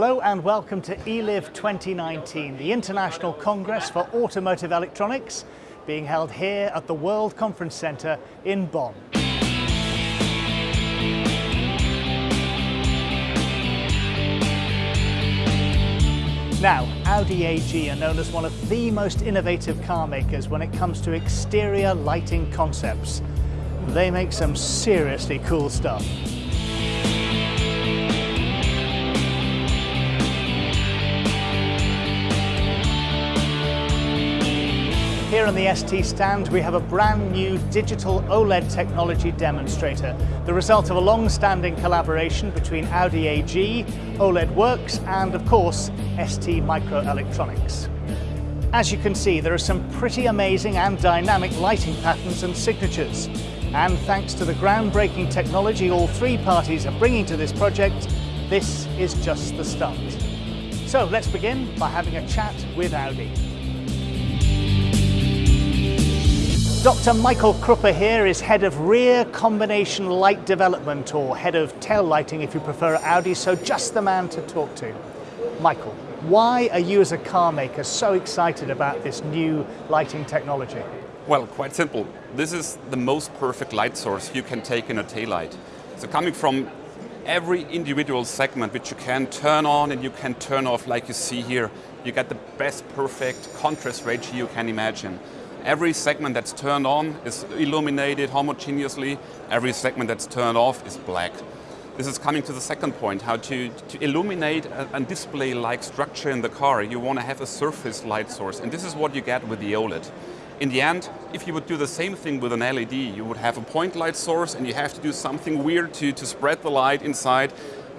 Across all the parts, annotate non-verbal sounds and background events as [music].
Hello and welcome to ELIV 2019, the International Congress for Automotive Electronics, being held here at the World Conference Center in Bonn. Now, Audi AG are known as one of the most innovative car makers when it comes to exterior lighting concepts. They make some seriously cool stuff. Here on the ST stand we have a brand new digital OLED technology demonstrator, the result of a long-standing collaboration between Audi AG, OLED Works and of course ST Microelectronics. As you can see there are some pretty amazing and dynamic lighting patterns and signatures and thanks to the groundbreaking technology all three parties are bringing to this project, this is just the start. So let's begin by having a chat with Audi. Dr. Michael Kruppe here is head of rear combination light development or head of tail lighting if you prefer Audi, so just the man to talk to. Michael, why are you as a car maker so excited about this new lighting technology? Well, quite simple. This is the most perfect light source you can take in a tail light. So coming from every individual segment which you can turn on and you can turn off like you see here, you get the best perfect contrast ratio you can imagine. Every segment that's turned on is illuminated homogeneously. Every segment that's turned off is black. This is coming to the second point, how to, to illuminate a, a display-like structure in the car. You want to have a surface light source, and this is what you get with the OLED. In the end, if you would do the same thing with an LED, you would have a point light source and you have to do something weird to, to spread the light inside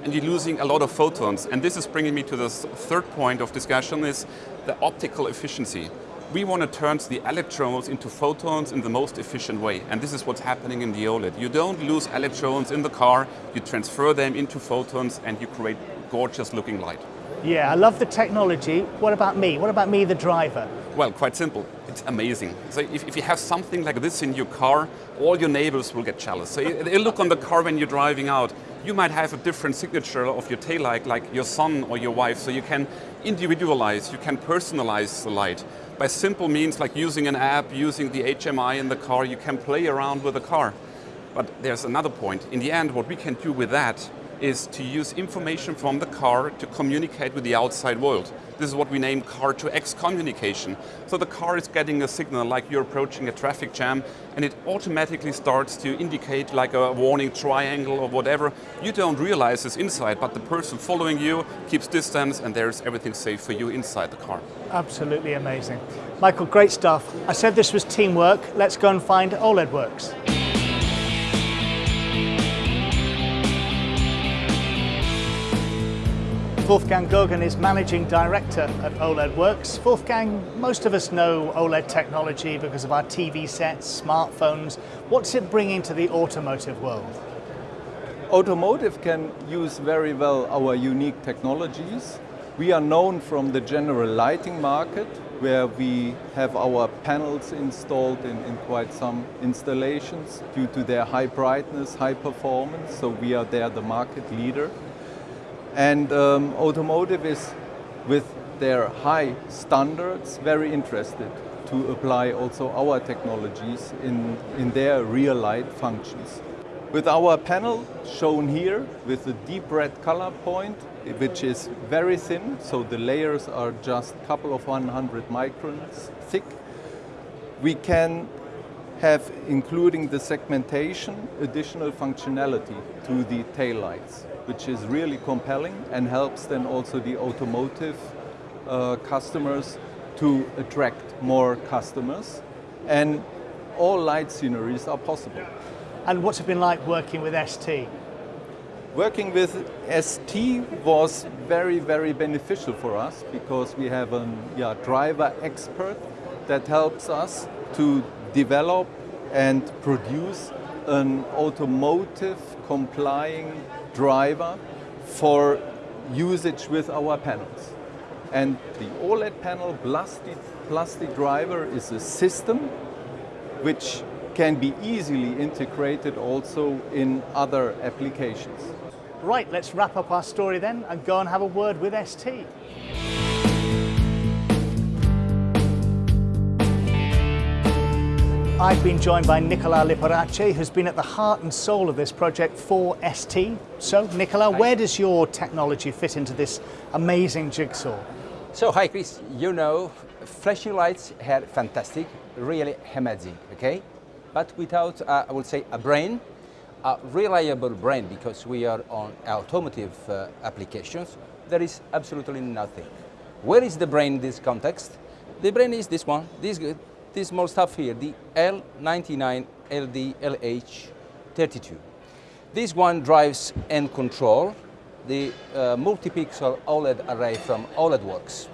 and you're losing a lot of photons. And this is bringing me to the third point of discussion is the optical efficiency we want to turn the electrons into photons in the most efficient way. And this is what's happening in the OLED. You don't lose electrons in the car, you transfer them into photons and you create gorgeous looking light. Yeah, I love the technology. What about me? What about me, the driver? Well, quite simple. It's amazing. So if, if you have something like this in your car, all your neighbors will get jealous. So you look on the car when you're driving out. You might have a different signature of your tail light, like your son or your wife, so you can individualize, you can personalize the light by simple means like using an app, using the HMI in the car, you can play around with the car. But there's another point. In the end, what we can do with that is to use information from the car to communicate with the outside world. This is what we name car-to-X communication. So the car is getting a signal like you're approaching a traffic jam and it automatically starts to indicate like a warning triangle or whatever. You don't realize this inside, but the person following you keeps distance and there's everything safe for you inside the car. Absolutely amazing. Michael, great stuff. I said this was teamwork. Let's go and find OLED Works. Wolfgang Gogen is Managing Director at OLED Works. Wolfgang, most of us know OLED technology because of our TV sets, smartphones. What's it bringing to the automotive world? Automotive can use very well our unique technologies. We are known from the general lighting market where we have our panels installed in, in quite some installations due to their high brightness, high performance, so we are there the market leader. And um, automotive is, with their high standards, very interested to apply also our technologies in, in their real light functions. With our panel shown here with the deep red color point, which is very thin, so the layers are just a couple of 100 microns thick, we can have, including the segmentation, additional functionality to the taillights which is really compelling and helps then also the automotive uh, customers to attract more customers. And all light sceneries are possible. And what's it been like working with ST? Working with ST was very, very beneficial for us because we have a yeah, driver expert that helps us to develop and produce an automotive complying driver for usage with our panels. And the OLED panel plus the, driver is a system which can be easily integrated also in other applications. Right, let's wrap up our story then and go and have a word with ST. I've been joined by Nicola Liparace, who's been at the heart and soul of this project for ST. So, Nicola, where does your technology fit into this amazing jigsaw? So, hi Chris, you know, flashing lights are fantastic, really amazing, okay? But without, uh, I would say, a brain, a reliable brain, because we are on automotive uh, applications, there is absolutely nothing. Where is the brain in this context? The brain is this one, this this small stuff here, the L99 LDLH32. This one drives and control the uh, multi-pixel OLED array from OLED Works.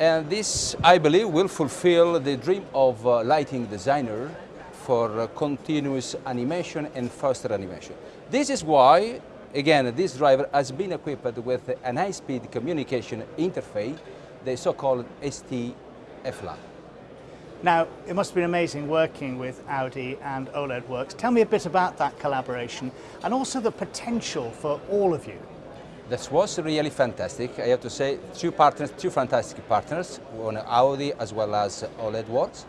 And this, I believe, will fulfill the dream of a lighting designer for uh, continuous animation and faster animation. This is why, again, this driver has been equipped with an high-speed communication interface, the so-called ST-FLAN. Now, it must have been amazing working with Audi and OLED Works. Tell me a bit about that collaboration and also the potential for all of you. This was really fantastic. I have to say, two partners, two fantastic partners, one Audi as well as OLED Works.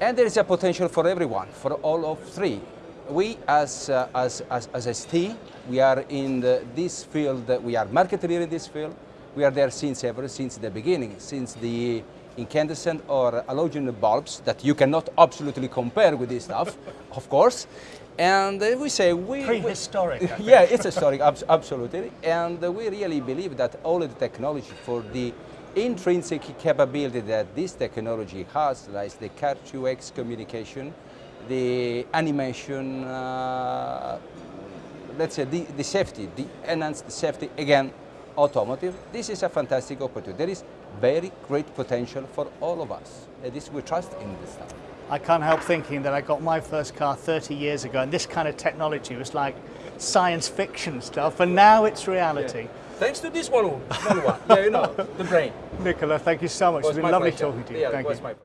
And there is a potential for everyone, for all of three. We as, uh, as, as, as ST, we are in the, this field, we are market leader in this field. We are there since ever, since the beginning, since the incandescent or halogen bulbs that you cannot absolutely compare with this stuff, [laughs] of course. And uh, we say we prehistoric. We, [laughs] yeah, it's historic, absolutely. And we really believe that all of the technology for the intrinsic capability that this technology has, like the Car2X communication, the animation, uh, let's say the, the safety, the enhanced safety, again, automotive, this is a fantastic opportunity. There is very great potential for all of us. And this we trust in this stuff. I can't help thinking that I got my first car 30 years ago and this kind of technology was like science fiction stuff and now it's reality. Yeah. Thanks to this one, one. yeah, you know, the brain. [laughs] Nicola, thank you so much. It's been lovely pleasure. talking to you. Yeah, thank you.